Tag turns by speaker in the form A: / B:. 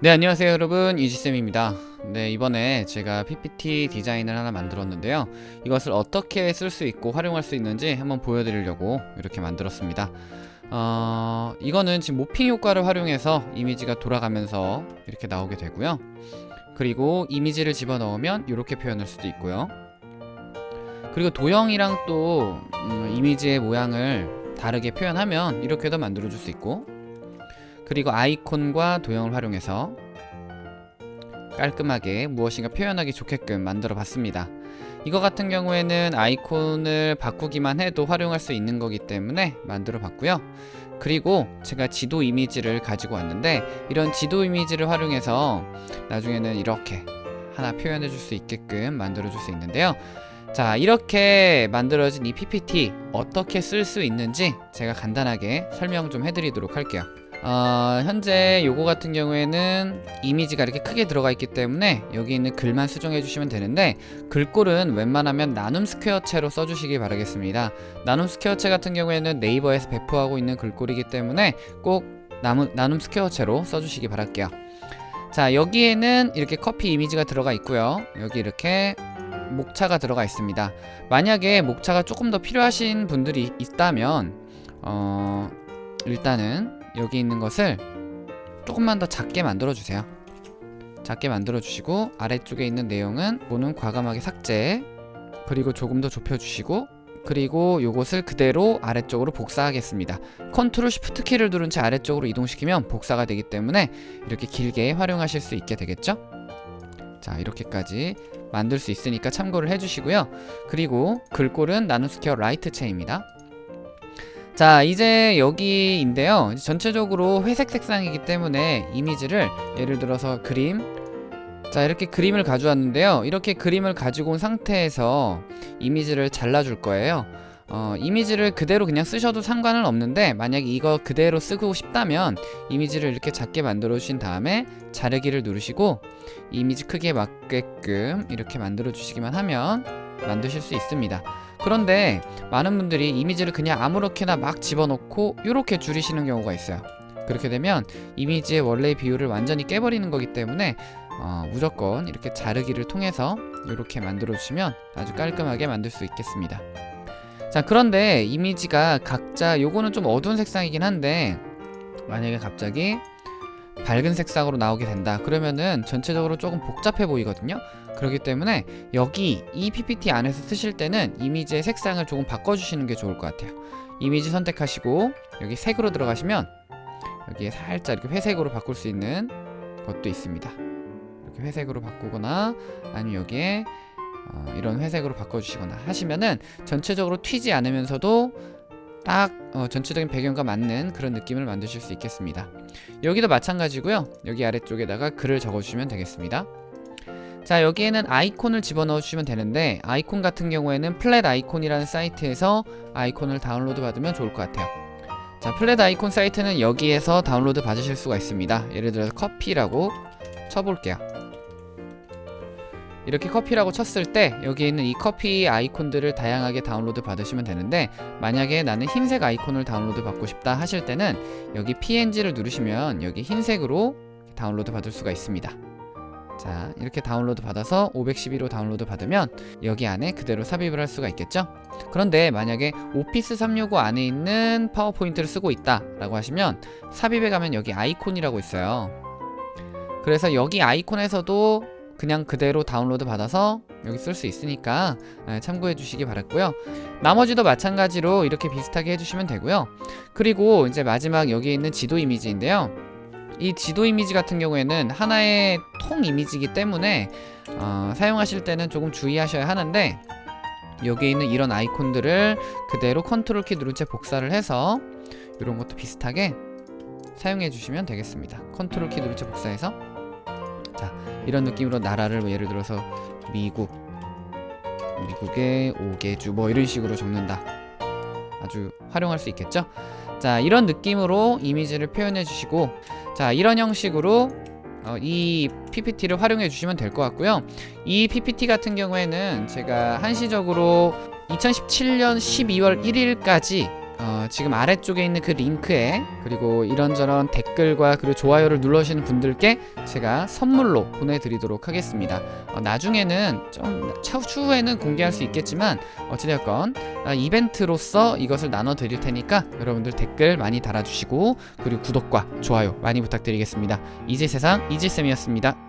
A: 네 안녕하세요 여러분. 이지쌤입니다. 네 이번에 제가 PPT 디자인을 하나 만들었는데요. 이것을 어떻게 쓸 수 있고 활용할 수 있는지 한번 보여드리려고 이렇게 만들었습니다. 어, 이거는 지금 모핑 효과를 활용해서 이미지가 돌아가면서 이렇게 나오게 되고요. 그리고 이미지를 집어넣으면 이렇게 표현할 수도 있고요. 그리고 도형이랑 또 음, 이미지의 모양을 다르게 표현하면 이렇게도 만들어 줄 수 있고 그리고 아이콘과 도형을 활용해서 깔끔하게 무엇인가 표현하기 좋게끔 만들어 봤습니다. 이거 같은 경우에는 아이콘을 바꾸기만 해도 활용할 수 있는 거기 때문에 만들어 봤고요. 그리고 제가 지도 이미지를 가지고 왔는데 이런 지도 이미지를 활용해서 나중에는 이렇게 하나 표현해 줄 수 있게끔 만들어 줄 수 있는데요. 자 이렇게 만들어진 이 PPT 어떻게 쓸 수 있는지 제가 간단하게 설명 좀 해드리도록 할게요 어, 현재 요거 같은 경우에는 이미지가 이렇게 크게 들어가 있기 때문에 여기 있는 글만 수정해 주시면 되는데 글꼴은 웬만하면 나눔 스퀘어체로 써주시기 바라겠습니다. 나눔 스퀘어체 같은 경우에는 네이버에서 배포하고 있는 글꼴이기 때문에 꼭 나눔, 나눔 스퀘어체로 써주시기 바랄게요. 자 여기에는 이렇게 커피 이미지가 들어가 있고요. 여기 이렇게 목차가 들어가 있습니다. 만약에 목차가 조금 더 필요하신 분들이 있다면 어, 일단은 여기 있는 것을 조금만 더 작게 만들어 주세요. 작게 만들어 주시고 아래쪽에 있는 내용은 오는 과감하게 삭제 그리고 조금 더 좁혀 주시고 그리고 요것을 그대로 아래쪽으로 복사하겠습니다. 컨트롤 쉬프트 키를 누른 채 아래쪽으로 이동시키면 복사가 되기 때문에 이렇게 길게 활용하실 수 있게 되겠죠? 자 이렇게까지 만들 수 있으니까 참고를 해주시고요. 그리고 글꼴은 나눔스퀘어 라이트 체입니다 자 이제 여기인데요. 전체적으로 회색 색상이기 때문에 이미지를 예를 들어서 그림. 자 이렇게 그림을 가져왔는데요. 이렇게 그림을 가지고 온 상태에서 이미지를 잘라줄 거예요. 어, 이미지를 그대로 그냥 쓰셔도 상관은 없는데 만약에 이거 그대로 쓰고 싶다면 이미지를 이렇게 작게 만들어 주신 다음에 자르기를 누르시고 이미지 크기에 맞게끔 이렇게 만들어 주시기만 하면 만드실 수 있습니다 그런데 많은 분들이 이미지를 그냥 아무렇게나 막 집어넣고 이렇게 줄이시는 경우가 있어요. 그렇게 되면 이미지의 원래의 비율을 완전히 깨버리는 거기 때문에 어, 무조건 이렇게 자르기를 통해서 이렇게 만들어 주시면 아주 깔끔하게 만들 수 있겠습니다. 자 그런데 이미지가 각자 요거는 좀 어두운 색상이긴 한데 만약에 갑자기 밝은 색상으로 나오게 된다. 그러면은 전체적으로 조금 복잡해 보이거든요. 그렇기 때문에 여기 이 PPT 안에서 쓰실 때는 이미지의 색상을 조금 바꿔주시는 게 좋을 것 같아요. 이미지 선택하시고 여기 색으로 들어가시면 여기에 살짝 이렇게 회색으로 바꿀 수 있는 것도 있습니다. 이렇게 회색으로 바꾸거나 아니면 여기에 어, 이런 회색으로 바꿔주시거나 하시면은 전체적으로 튀지 않으면서도 딱 어, 전체적인 배경과 맞는 그런 느낌을 만드실 수 있겠습니다. 여기도 마찬가지고요. 여기 아래쪽에다가 글을 적어주시면 되겠습니다. 자 여기에는 아이콘을 집어넣어 주시면 되는데 아이콘 같은 경우에는 Flaticon이라는 사이트에서 아이콘을 다운로드 받으면 좋을 것 같아요. 자 Flaticon 사이트는 여기에서 다운로드 받으실 수가 있습니다. 예를 들어서 커피라고 쳐볼게요 이렇게 커피라고 쳤을 때 여기 있는 이 커피 아이콘들을 다양하게 다운로드 받으시면 되는데 만약에 나는 흰색 아이콘을 다운로드 받고 싶다 하실 때는 여기 PNG를 누르시면 여기 흰색으로 다운로드 받을 수가 있습니다. 자 이렇게 다운로드 받아서 512로 다운로드 받으면 여기 안에 그대로 삽입을 할 수가 있겠죠? 그런데 만약에 Office 365 안에 있는 PowerPoint를 쓰고 있다 라고 하시면 삽입에 가면 여기 아이콘이라고 있어요. 그래서 여기 아이콘에서도 그냥 그대로 다운로드 받아서 여기 쓸 수 있으니까 참고해 주시기 바랐고요. 나머지도 마찬가지로 이렇게 비슷하게 해주시면 되고요. 그리고 이제 마지막 여기에 있는 지도 이미지인데요. 이 지도 이미지 같은 경우에는 하나의 통 이미지이기 때문에 어, 사용하실 때는 조금 주의하셔야 하는데 여기에 있는 이런 아이콘들을 그대로 컨트롤 키 누른 채 복사를 해서 이런 것도 비슷하게 사용해 주시면 되겠습니다. 컨트롤 키 누른 채 복사해서. 자 이런 느낌으로 나라를 예를 들어서 미국 미국의 5개주 뭐 이런 식으로 적는다. 아주 활용할 수 있겠죠? 자 이런 느낌으로 이미지를 표현해 주시고 자 이런 형식으로 어, 이 PPT를 활용해 주시면 될 것 같고요. 이 PPT 같은 경우에는 제가 한시적으로 2017년 12월 1일까지 어, 지금 아래쪽에 있는 그 링크에 그리고 이런저런 댓글과 그리고 좋아요를 눌러주시는 분들께 제가 선물로 보내드리도록 하겠습니다. 어, 나중에는 좀 추후에는 공개할 수 있겠지만 어찌되었건 아, 이벤트로서 이것을 나눠드릴 테니까 여러분들 댓글 많이 달아주시고 그리고 구독과 좋아요 많이 부탁드리겠습니다. 이지 세상 이지쌤이었습니다.